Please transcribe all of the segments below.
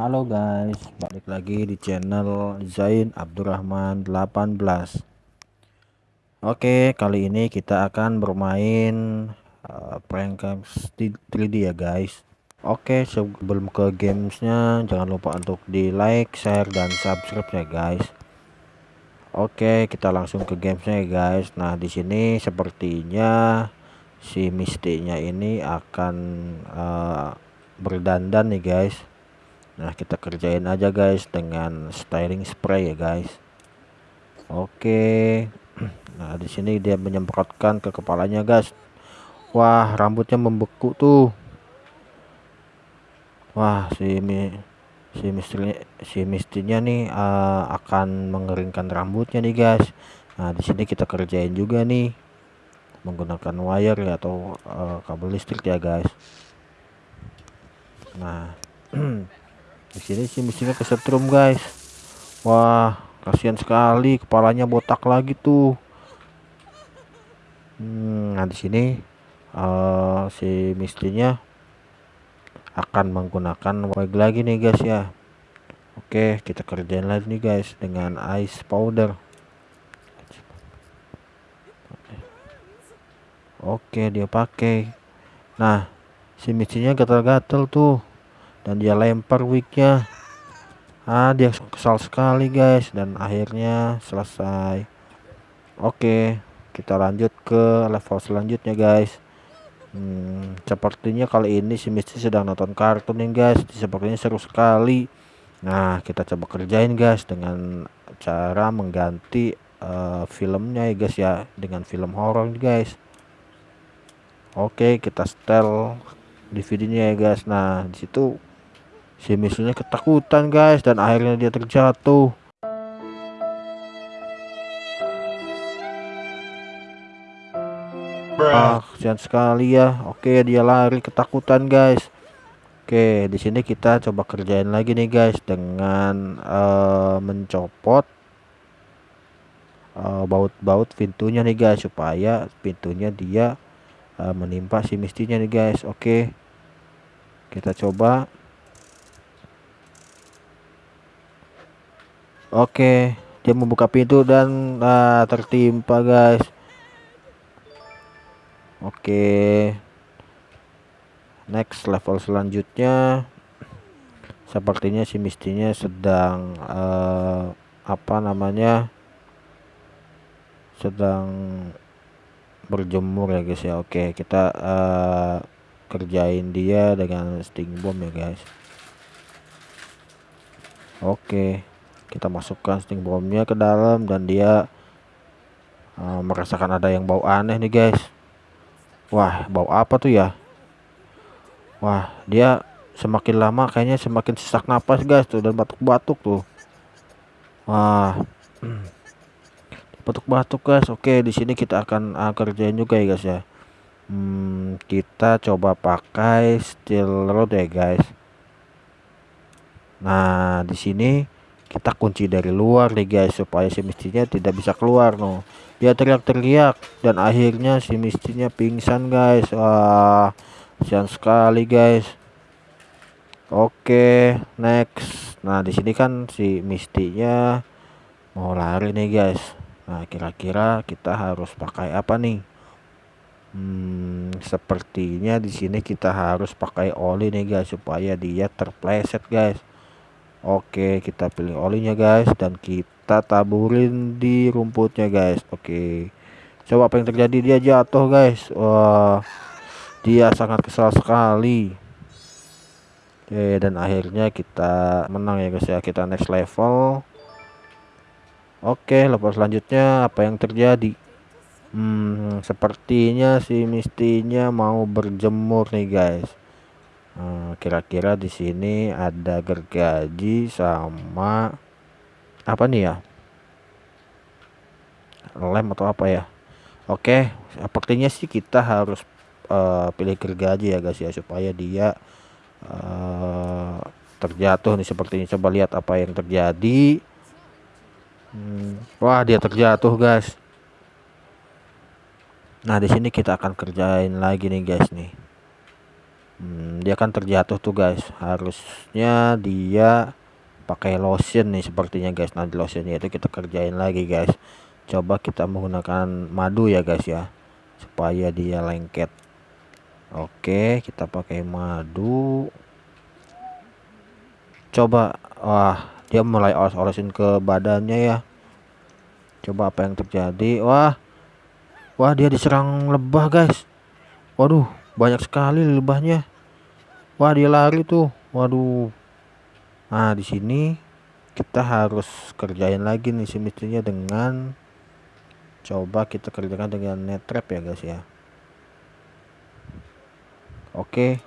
Halo guys, balik lagi di channel Zain Abdurrahman 18. Oke, kali ini kita akan bermain uh, prank 3D ya guys. Oke, sebelum ke gamesnya jangan lupa untuk di like, share, dan subscribe ya guys. Oke, kita langsung ke gamesnya ya guys. Nah, di sini sepertinya si mistinya ini akan uh, berdandan nih guys Nah kita kerjain aja guys dengan styling spray ya guys. Oke. Nah di sini dia menyemprotkan ke kepalanya guys. Wah rambutnya membeku tuh. Wah si mi si mistri si mistinya nih uh, akan mengeringkan rambutnya nih guys. Nah di sini kita kerjain juga nih menggunakan wire ya atau uh, kabel listrik ya guys. Nah di sini sih mesinnya kesetrum guys. Wah kasihan sekali kepalanya botak lagi tuh. Hmm, nah di sini uh, si mistinya akan menggunakan wig lagi nih guys ya. Oke kita kerjain lagi nih guys dengan ice powder. Oke dia pakai. Nah si mistinya gatal-gatal tuh dan dia lempar wignya ah dia kesal sekali guys. Dan akhirnya selesai. Oke kita lanjut ke level selanjutnya guys. Hmm, sepertinya kali ini si Misty sedang nonton kartun nih guys. Sepertinya seru sekali. Nah kita coba kerjain guys dengan cara mengganti uh, filmnya ya guys ya. Dengan film horor guys. Oke kita setel DVD-nya ya guys. Nah di situ si misunya ketakutan guys dan akhirnya dia terjatuh. Ah kesian sekali ya. Oke dia lari ketakutan guys. Oke di sini kita coba kerjain lagi nih guys dengan uh, mencopot eh, baut-baut uh, pintunya nih guys supaya pintunya dia uh, menimpa si mistinya nih guys. Oke kita coba Oke, dia membuka pintu dan uh, tertimpa, guys. Oke. Next level selanjutnya sepertinya si mistinya sedang uh, apa namanya? sedang berjemur ya guys ya. Oke, kita uh, kerjain dia dengan sting bomb ya guys. Oke kita masukkan sting bomnya ke dalam dan dia uh, merasakan ada yang bau aneh nih guys. Wah bau apa tuh ya? Wah dia semakin lama kayaknya semakin sesak napas guys tuh dan batuk-batuk tuh. Wah. Batuk-batuk guys. Oke di sini kita akan uh, kerjain juga ya guys ya. Hmm, kita coba pakai steel rod ya guys. Nah di sini kita kunci dari luar nih guys supaya si mistinya tidak bisa keluar no dia teriak-teriak dan akhirnya si mistinya pingsan guys. Wah sian sekali guys. Oke next. Nah di sini kan si mistinya mau lari nih guys. Nah kira-kira kita harus pakai apa nih? Hmm, sepertinya di sini kita harus pakai oli nih guys supaya dia terpleset guys Oke kita pilih olinya guys dan kita taburin di rumputnya guys. Oke. Coba apa yang terjadi dia jatuh guys. Wah dia sangat kesal sekali. Oke dan akhirnya kita menang ya guys ya. Kita next level. Oke level selanjutnya apa yang terjadi? Hmm sepertinya si mistinya mau berjemur nih guys Eh, kira-kira di sini ada gergaji sama apa nih ya? Lem atau apa ya? Oke sepertinya sih kita harus uh, pilih gergaji ya guys ya supaya dia uh, terjatuh nih ini coba lihat apa yang terjadi. Hmm, wah dia terjatuh guys. Nah di sini kita akan kerjain lagi nih guys nih hmm, dia kan terjatuh tuh guys. Harusnya dia pakai lotion nih sepertinya guys. Nanti lotionnya itu kita kerjain lagi guys. Coba kita menggunakan madu ya guys ya supaya dia lengket. Oke kita pakai madu. Coba wah dia mulai oles-olesin ke badannya ya. Coba apa yang terjadi. Wah wah dia diserang lebah guys. Waduh banyak sekali lebahnya wah dia lari tuh. Waduh. Nah di sini kita harus kerjain lagi nih semestinya dengan coba kita kerjakan dengan net trap ya guys ya. Oke.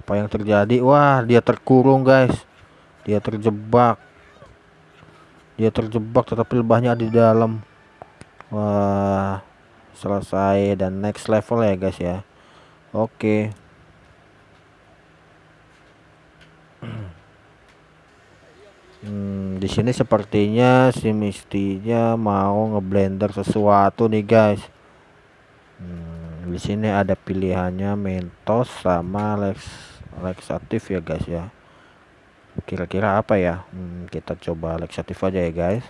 Apa yang terjadi? Wah dia terkurung guys. Dia terjebak. Dia terjebak tetapi lebahnya di dalam. Wah selesai dan next level ya guys ya. Oke di sini sepertinya si mistinya mau ngeblender sesuatu nih guys. Hmm, di sini ada pilihannya mentos sama lex lexatif ya guys ya. Kira-kira apa ya? Hmm, kita coba lexatif aja ya guys.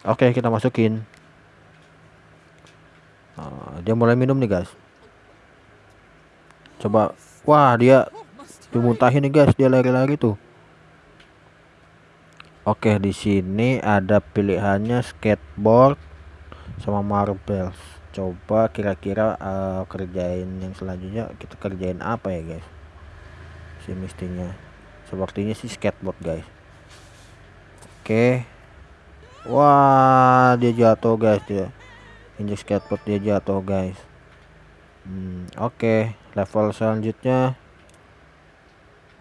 Oke kita masukin. Nah, dia mulai minum nih guys. Coba, wah dia dimuntahin nih guys, dia lari-lari tuh. Oke, di sini ada pilihannya skateboard sama marbles. Coba kira-kira uh, kerjain yang selanjutnya kita kerjain apa ya guys? Si mestinya. Sepertinya sih skateboard guys. Oke. Wah, dia jatuh guys dia injek skateboard dia jatuh guys hmm, oke level selanjutnya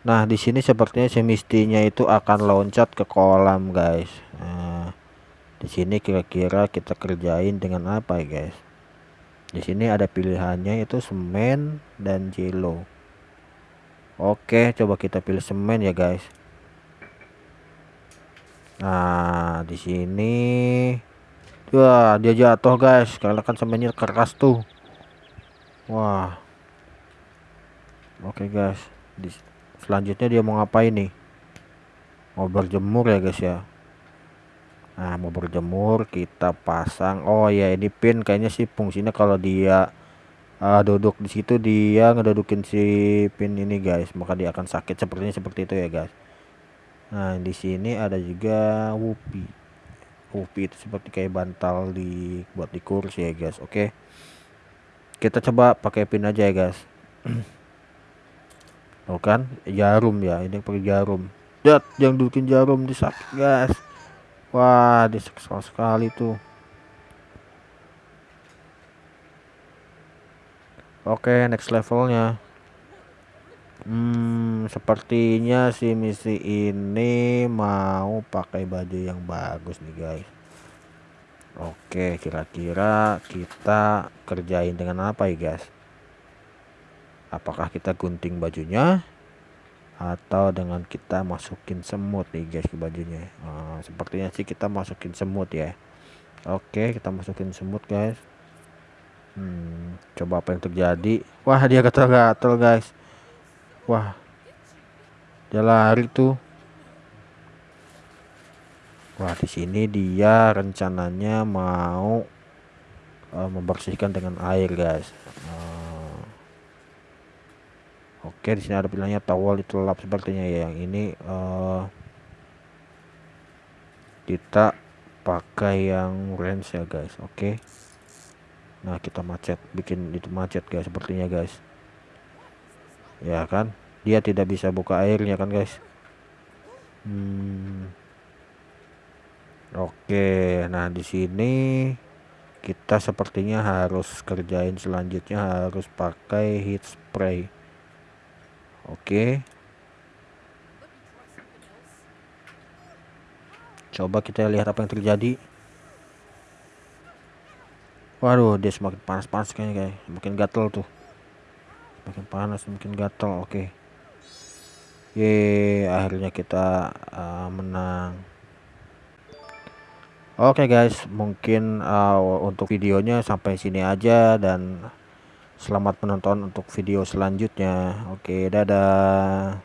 nah di sini sepertinya semistinya itu akan loncat ke kolam guys nah, di sini kira-kira kita kerjain dengan apa ya guys di sini ada pilihannya itu semen dan jelo oke coba kita pilih semen ya guys nah di sini Wah, dia jatuh guys. Karena kan semennya keras tuh. Wah. Oke guys. Di, selanjutnya dia mau ngapain nih? Mau berjemur ya guys ya. Nah, mau berjemur kita pasang. Oh ya, ini pin kayaknya sih fungsinya kalau dia uh, duduk di situ dia ngedudukin si pin ini guys, maka dia akan sakit sepertinya seperti itu ya guys. Nah, di sini ada juga Wupi. UV itu seperti kayak bantal di buat di kursi ya guys oke okay. kita coba pakai pin aja ya guys oh kan jarum ya ini pakai jarum dat yang dudukin jarum di sakit guys wah diseksa sekali tuh oke okay, next levelnya Hmm, sepertinya si misi ini mau pakai baju yang bagus nih guys. Oke, kira-kira kita kerjain dengan apa ya guys? Apakah kita gunting bajunya atau dengan kita masukin semut nih guys ke bajunya? Nah, sepertinya sih kita masukin semut ya. Oke, kita masukin semut guys. Hmm, coba apa yang terjadi? Wah, dia gatal-gatal guys Wah. Dia lari tuh. Wah, di sini dia rencananya mau uh, membersihkan dengan air, guys. Oke, di sini ada pilihannya towel itu lap sepertinya ya. Yang ini uh, kita pakai yang range ya, guys. Oke. Nah, kita macet, bikin itu macet, guys, sepertinya, guys ya kan dia tidak bisa buka airnya kan guys hmm. oke nah di sini kita sepertinya harus kerjain selanjutnya harus pakai heat spray oke. Coba kita lihat apa yang terjadi. Waduh dia semakin panas-panas kayaknya kayak makin gatel tuh. Makin panas makin gatel. Oke. Ye akhirnya kita uh, menang. Oke okay guys. Mungkin uh, untuk videonya sampai sini aja dan Selamat menonton untuk video selanjutnya. Oke, dadah.